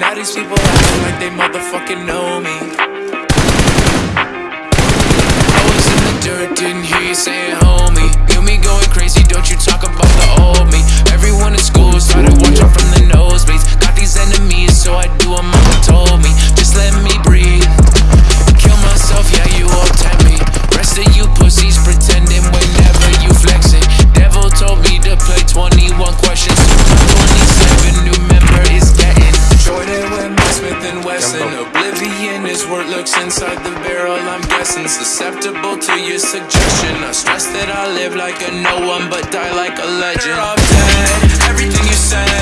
Now these people acting like they motherfucking know me. I was in the dirt, didn't hear you saying homie. Knew me going crazy, Oblivion is what looks inside the barrel I'm guessing. Susceptible to your suggestion. I stress that I live like a no one but die like a legend. You're all dead, everything you said.